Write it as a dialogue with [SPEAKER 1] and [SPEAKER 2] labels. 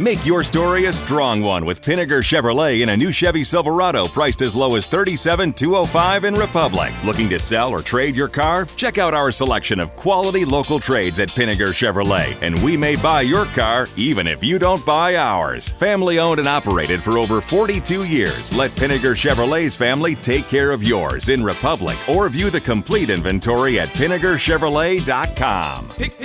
[SPEAKER 1] Make your story a strong one with Pinegar Chevrolet in a new Chevy Silverado priced as low as $37,205 in Republic. Looking to sell or trade your car? Check out our selection of quality local trades at Pinegar Chevrolet, and we may buy your car even if you don't buy ours. Family owned and operated for over 42 years, let Pinegar Chevrolet's family take care of yours in Republic or view the complete inventory at PinegarChevrolet.com.
[SPEAKER 2] Pick